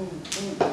boom, boom.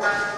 works.